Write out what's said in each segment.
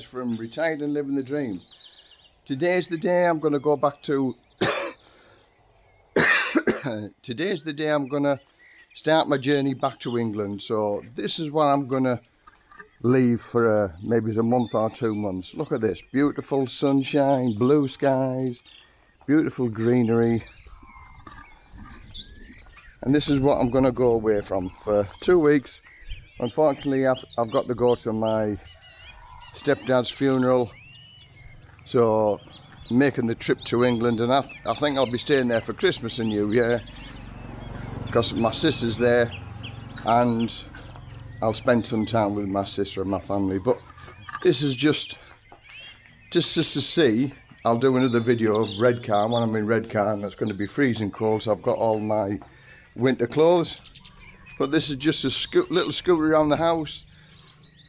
Les from Retired and Living the Dream. Today's the day I'm going to go back to... Today's the day I'm going to start my journey back to England. So this is what I'm going to leave for uh, maybe a month or two months. Look at this. Beautiful sunshine, blue skies, beautiful greenery. And this is what I'm going to go away from for two weeks. Unfortunately, I've, I've got to go to my stepdad's funeral. So making the trip to England and I, th I think I'll be staying there for Christmas and New Year because my sister's there and I'll spend some time with my sister and my family. But this is just just just to see I'll do another video of Redcar when I'm in Redcar and it's going to be freezing cold so I've got all my winter clothes. But this is just a sco little scooter around the house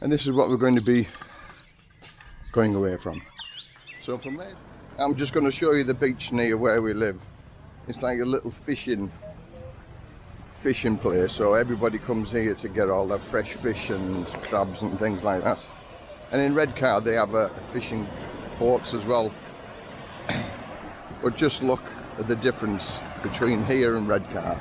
and this is what we're going to be going away from. So from there, I'm just going to show you the beach near where we live. It's like a little fishing fishing place so everybody comes here to get all their fresh fish and crabs and things like that and in Redcar they have a fishing ports as well but just look at the difference between here and Redcar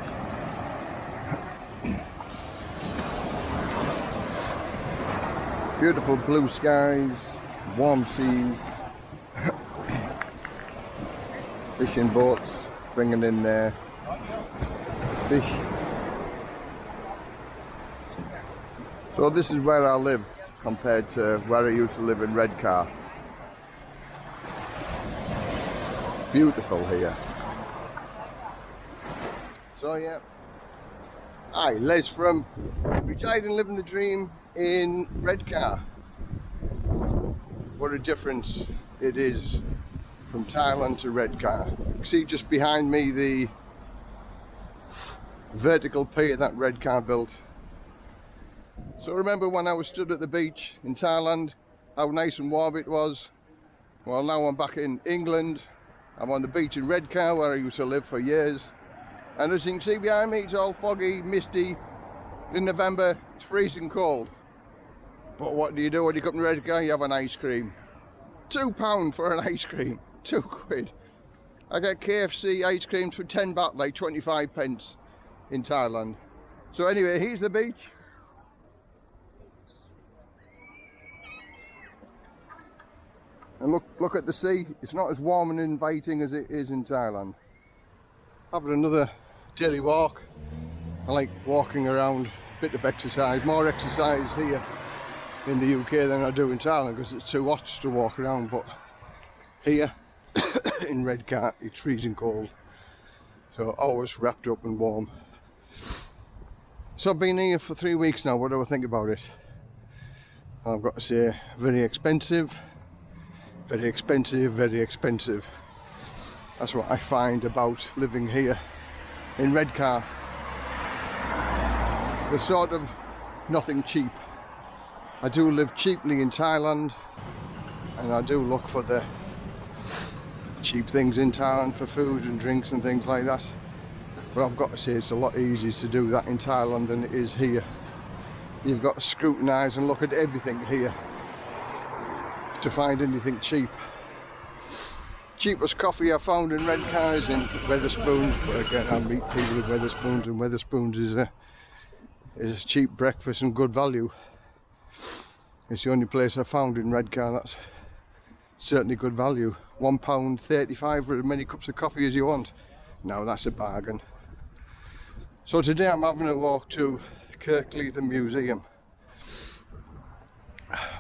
beautiful blue skies warm seas, fishing boats, bringing in their fish. So this is where I live compared to where I used to live in Redcar. Beautiful here. So yeah, hi, Les from Retired and Living the Dream in Redcar what a difference it is from Thailand to Redcar. See just behind me the vertical pier that Redcar built. So remember when I was stood at the beach in Thailand, how nice and warm it was? Well now I'm back in England, I'm on the beach in Redcar where I used to live for years. And as you can see behind me, it's all foggy, misty. In November, it's freezing cold. But what do you do when you come to Redcar? You have an ice cream. Two pound for an ice cream. Two quid. I get KFC ice creams for 10 baht, like 25 pence in Thailand. So anyway, here's the beach. And look, look at the sea. It's not as warm and inviting as it is in Thailand. Having another daily walk. I like walking around, bit of exercise, more exercise here in the UK than I do in Thailand because it's too hot to walk around but here in Redcar it's freezing cold. So always wrapped up and warm. So I've been here for three weeks now what do I think about it? I've got to say very expensive very expensive very expensive. That's what I find about living here in Redcar there's sort of nothing cheap I do live cheaply in Thailand and I do look for the cheap things in Thailand for food and drinks and things like that. But I've got to say it's a lot easier to do that in Thailand than it is here. You've got to scrutinise and look at everything here to find anything cheap. Cheapest coffee I found in Redcar is in Wetherspoons but again I meet people with Wetherspoons and Wetherspoons is a is a cheap breakfast and good value it's the only place I found in Redcar that's certainly good value. £1.35 for as many cups of coffee as you want. Now that's a bargain. So today I'm having a walk to Kirkleatham Museum.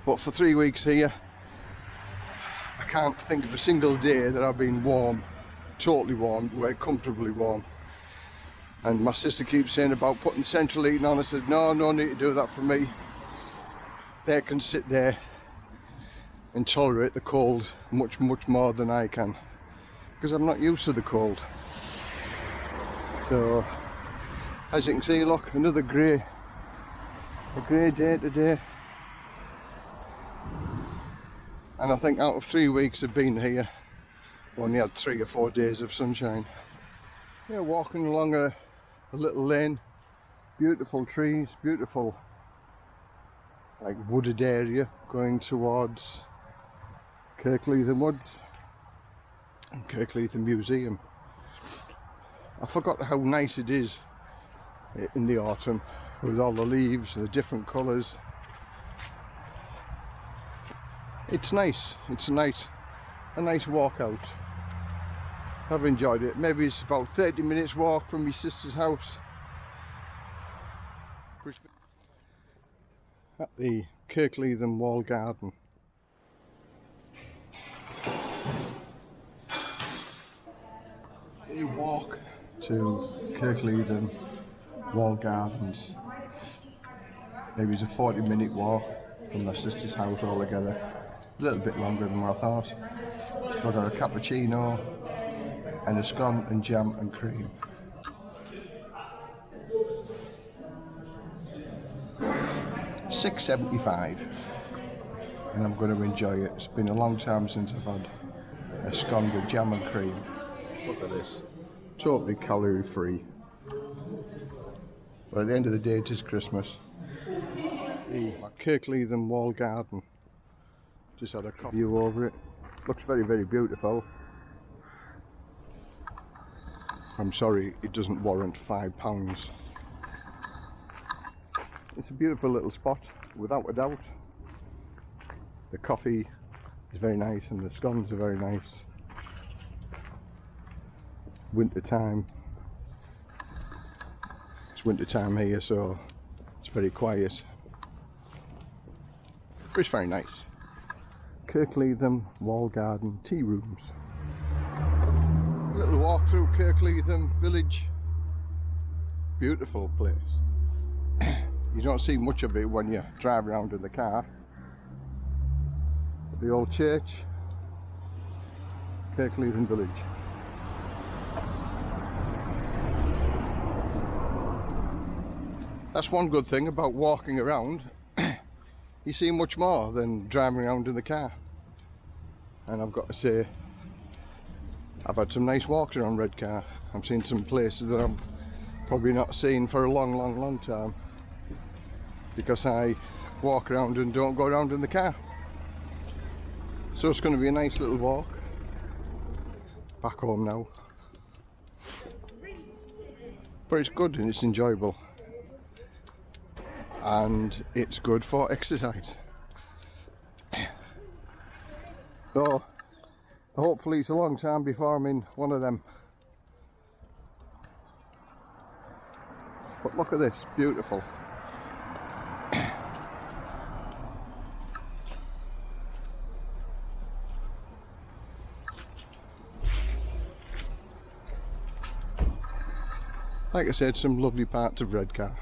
But for three weeks here, I can't think of a single day that I've been warm, totally warm, we're comfortably warm. And my sister keeps saying about putting central heating on. I said, no, no need to do that for me they can sit there and tolerate the cold much much more than I can because I'm not used to the cold. So as you can see look another grey a grey day today. And I think out of three weeks of being here only had three or four days of sunshine. Yeah walking along a, a little lane. Beautiful trees beautiful like wooded area going towards Kirkleatham Woods and Kirkleatham Museum. I forgot how nice it is in the autumn with all the leaves, and the different colours. It's nice, it's a nice, a nice walk out. I've enjoyed it. Maybe it's about 30 minutes walk from my sister's house. At the Kirkleatham Wall Garden. You walk to Kirkleatham Wall Gardens. Maybe it's a 40 minute walk from my sister's house altogether. A little bit longer than what I thought. I got a cappuccino and a scone and jam and cream. Six seventy five, and I'm going to enjoy it. It's been a long time since I've had a scone with jam and cream. Look at this, totally calorie free. But at the end of the day, it is Christmas. The Kirkleatham Wall Garden. Just had a view over it. Looks very, very beautiful. I'm sorry, it doesn't warrant five pounds. It's a beautiful little spot, without a doubt. The coffee is very nice and the scones are very nice. Winter time. It's winter time here, so it's very quiet. It's very nice. Kirkleatham Wall Garden Tea Rooms little walk through Kirkleatham village. Beautiful place. You don't see much of it when you drive around in the car. The old church, Kirkleatham village. That's one good thing about walking around. you see much more than driving around in the car. And I've got to say, I've had some nice walks around Redcar. I've seen some places that I'm probably not seen for a long, long, long time because I walk around and don't go around in the car. So it's going to be a nice little walk. Back home now. But it's good and it's enjoyable. And it's good for exercise. So hopefully it's a long time before I'm in one of them but look at this beautiful like I said some lovely parts of Redcar